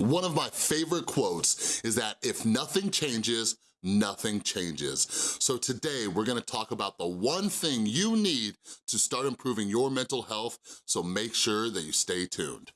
One of my favorite quotes is that if nothing changes, nothing changes. So today we're gonna talk about the one thing you need to start improving your mental health, so make sure that you stay tuned.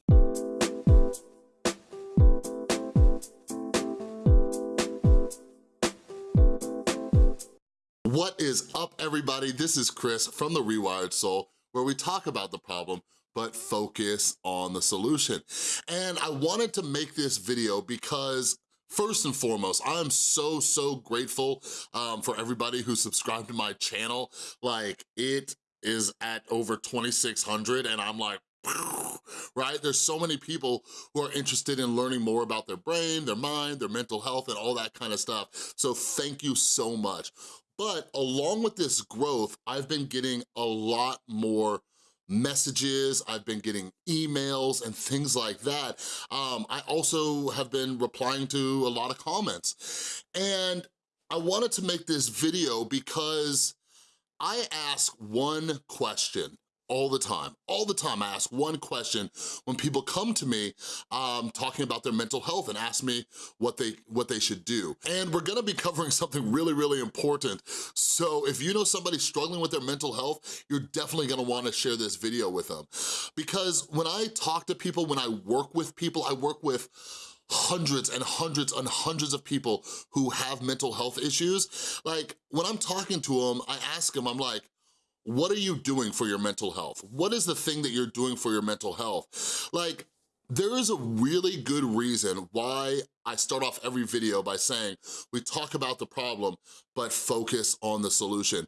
What is up everybody? This is Chris from The Rewired Soul, where we talk about the problem but focus on the solution. And I wanted to make this video because First and foremost, I'm so, so grateful um, for everybody who subscribed to my channel. Like, it is at over 2,600 and I'm like, right? There's so many people who are interested in learning more about their brain, their mind, their mental health, and all that kind of stuff. So thank you so much. But along with this growth, I've been getting a lot more messages, I've been getting emails and things like that. Um, I also have been replying to a lot of comments. And I wanted to make this video because I ask one question all the time. All the time I ask one question when people come to me um, talking about their mental health and ask me what they, what they should do. And we're gonna be covering something really, really important. So if you know somebody struggling with their mental health, you're definitely gonna wanna share this video with them. Because when I talk to people, when I work with people, I work with hundreds and hundreds and hundreds of people who have mental health issues. Like, when I'm talking to them, I ask them, I'm like, what are you doing for your mental health? What is the thing that you're doing for your mental health? Like, there is a really good reason why I start off every video by saying, we talk about the problem, but focus on the solution.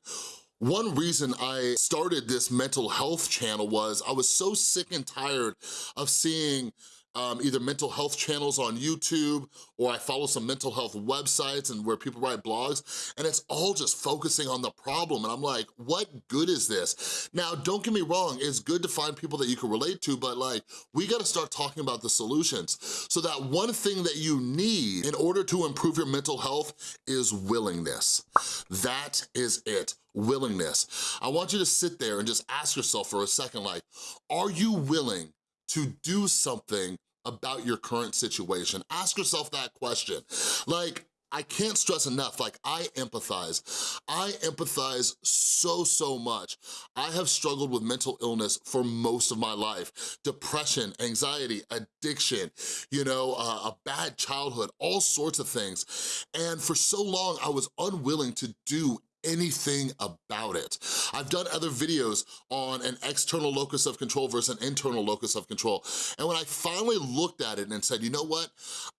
One reason I started this mental health channel was I was so sick and tired of seeing um, either mental health channels on YouTube or I follow some mental health websites and where people write blogs and it's all just focusing on the problem and I'm like, what good is this? Now, don't get me wrong, it's good to find people that you can relate to, but like, we gotta start talking about the solutions. So that one thing that you need in order to improve your mental health is willingness. That is it willingness. I want you to sit there and just ask yourself for a second, like, are you willing to do something about your current situation? Ask yourself that question. Like, I can't stress enough, like I empathize. I empathize so, so much. I have struggled with mental illness for most of my life. Depression, anxiety, addiction, you know, uh, a bad childhood, all sorts of things. And for so long, I was unwilling to do anything about it. I've done other videos on an external locus of control versus an internal locus of control. And when I finally looked at it and said, you know what?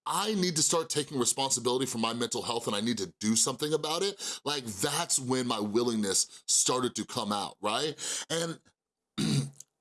I need to start taking responsibility for my mental health and I need to do something about it, like that's when my willingness started to come out, right? And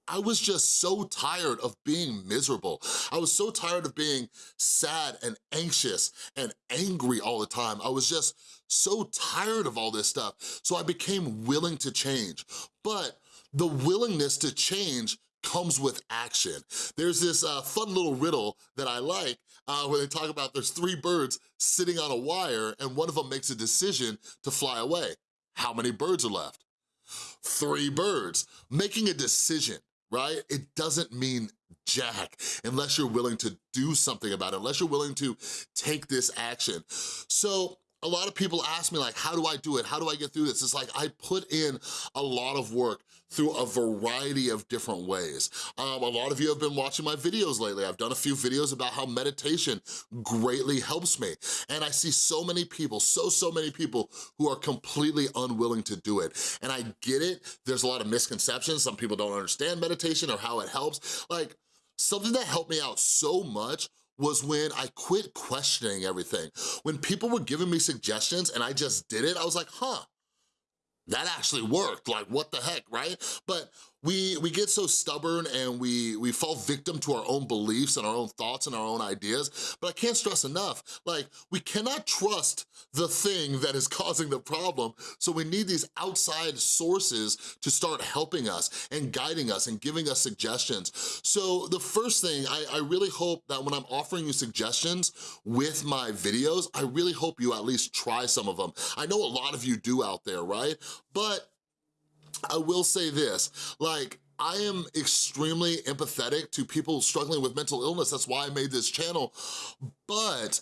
I was just so tired of being miserable. I was so tired of being sad and anxious and angry all the time. I was just so tired of all this stuff. So I became willing to change. But the willingness to change comes with action. There's this uh, fun little riddle that I like uh, where they talk about there's three birds sitting on a wire and one of them makes a decision to fly away. How many birds are left? Three birds. Making a decision right? It doesn't mean jack unless you're willing to do something about it, unless you're willing to take this action. So a lot of people ask me like, how do I do it? How do I get through this? It's like I put in a lot of work through a variety of different ways. Um, a lot of you have been watching my videos lately. I've done a few videos about how meditation greatly helps me. And I see so many people, so, so many people who are completely unwilling to do it. And I get it, there's a lot of misconceptions. Some people don't understand meditation or how it helps. Like, something that helped me out so much was when I quit questioning everything. When people were giving me suggestions and I just did it, I was like, huh, that actually worked, like what the heck, right? But we, we get so stubborn and we, we fall victim to our own beliefs and our own thoughts and our own ideas, but I can't stress enough, like we cannot trust the thing that is causing the problem, so we need these outside sources to start helping us and guiding us and giving us suggestions. So the first thing, I, I really hope that when I'm offering you suggestions with my videos, I really hope you at least try some of them. I know a lot of you do out there, right? But I will say this, like, I am extremely empathetic to people struggling with mental illness. That's why I made this channel. But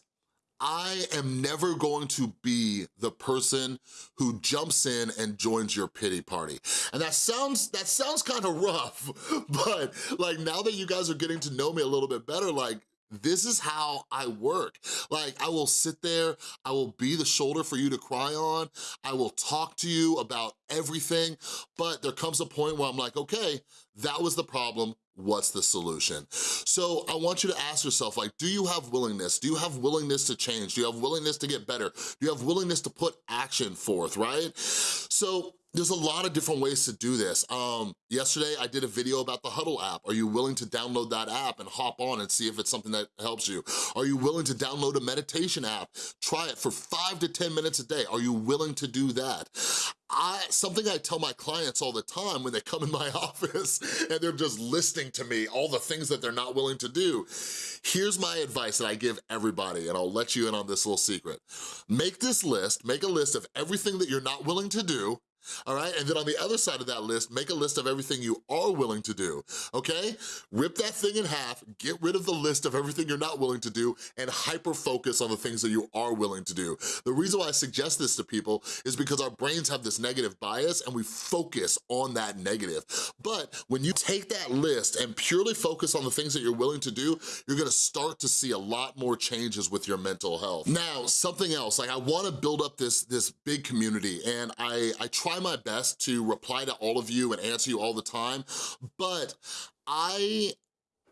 I am never going to be the person who jumps in and joins your pity party. And that sounds that sounds kind of rough, but like now that you guys are getting to know me a little bit better, like this is how I work. Like, I will sit there, I will be the shoulder for you to cry on, I will talk to you about everything, but there comes a point where I'm like, okay, that was the problem, what's the solution? So I want you to ask yourself, like, do you have willingness? Do you have willingness to change? Do you have willingness to get better? Do you have willingness to put action forth, right? So there's a lot of different ways to do this. Um, yesterday, I did a video about the Huddle app. Are you willing to download that app and hop on and see if it's something that helps you? Are you willing to download a meditation app? Try it for five to 10 minutes a day. Are you willing to do that? I, something I tell my clients all the time when they come in my office and they're just listening to me all the things that they're not willing to do. Here's my advice that I give everybody, and I'll let you in on this little secret. Make this list, make a list of everything that you're not willing to do, all right? And then on the other side of that list, make a list of everything you are willing to do, okay? Rip that thing in half, get rid of the list of everything you're not willing to do, and hyper-focus on the things that you are willing to do. The reason why I suggest this to people is because our brains have this negative bias and we focus on that negative. But when you take that list and purely focus on the things that you're willing to do, you're gonna start to see a lot more changes with your mental health. Now, something else, like I wanna build up this, this big community and I, I try try my best to reply to all of you and answer you all the time, but I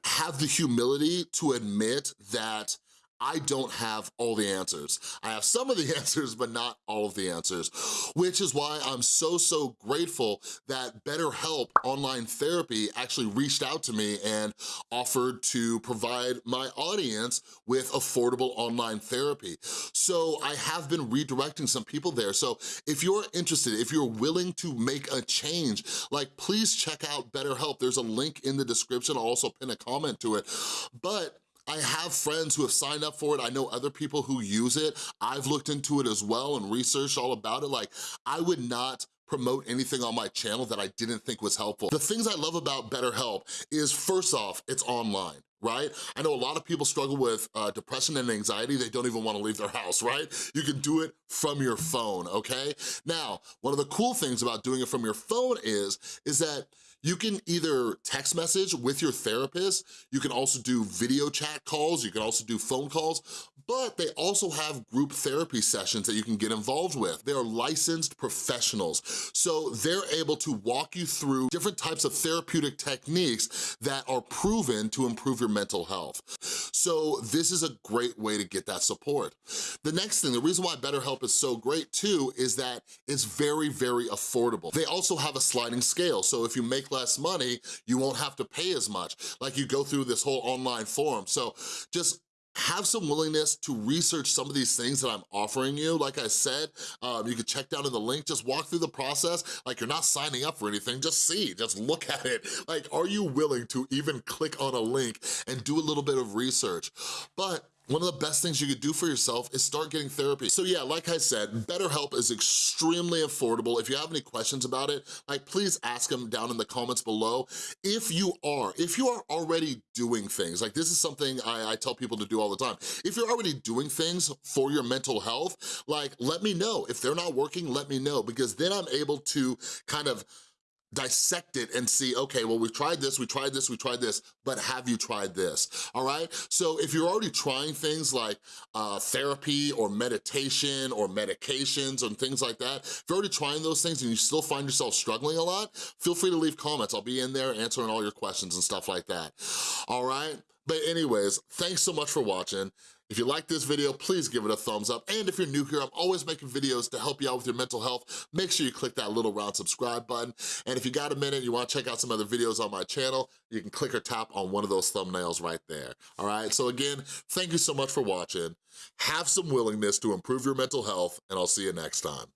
have the humility to admit that I don't have all the answers. I have some of the answers, but not all of the answers, which is why I'm so, so grateful that BetterHelp Online Therapy actually reached out to me and offered to provide my audience with affordable online therapy. So I have been redirecting some people there. So if you're interested, if you're willing to make a change, like please check out BetterHelp. There's a link in the description. I'll also pin a comment to it. But I have friends who have signed up for it. I know other people who use it. I've looked into it as well and researched all about it. Like, I would not promote anything on my channel that I didn't think was helpful. The things I love about BetterHelp is first off, it's online right? I know a lot of people struggle with uh, depression and anxiety. They don't even wanna leave their house, right? You can do it from your phone, okay? Now, one of the cool things about doing it from your phone is, is that you can either text message with your therapist, you can also do video chat calls, you can also do phone calls, but they also have group therapy sessions that you can get involved with. They're licensed professionals, so they're able to walk you through different types of therapeutic techniques that are proven to improve your mental health. So this is a great way to get that support. The next thing, the reason why BetterHelp is so great too is that it's very, very affordable. They also have a sliding scale, so if you make less money, you won't have to pay as much. Like you go through this whole online form. So just have some willingness to research some of these things that I'm offering you. Like I said, um, you can check down in the link, just walk through the process like you're not signing up for anything, just see, just look at it. Like, are you willing to even click on a link and do a little bit of research? But one of the best things you could do for yourself is start getting therapy. So yeah, like I said, BetterHelp is extremely affordable. If you have any questions about it, like please ask them down in the comments below. If you are, if you are already doing things, like this is something I, I tell people to do all the time. If you're already doing things for your mental health, like let me know. If they're not working, let me know because then I'm able to kind of dissect it and see, okay, well, we tried this, we tried this, we tried this, but have you tried this, all right? So if you're already trying things like uh, therapy or meditation or medications and things like that, if you're already trying those things and you still find yourself struggling a lot, feel free to leave comments. I'll be in there answering all your questions and stuff like that, all right? But anyways, thanks so much for watching. If you like this video, please give it a thumbs up. And if you're new here, I'm always making videos to help you out with your mental health. Make sure you click that little round subscribe button. And if you got a minute, you wanna check out some other videos on my channel, you can click or tap on one of those thumbnails right there. All right, so again, thank you so much for watching. Have some willingness to improve your mental health, and I'll see you next time.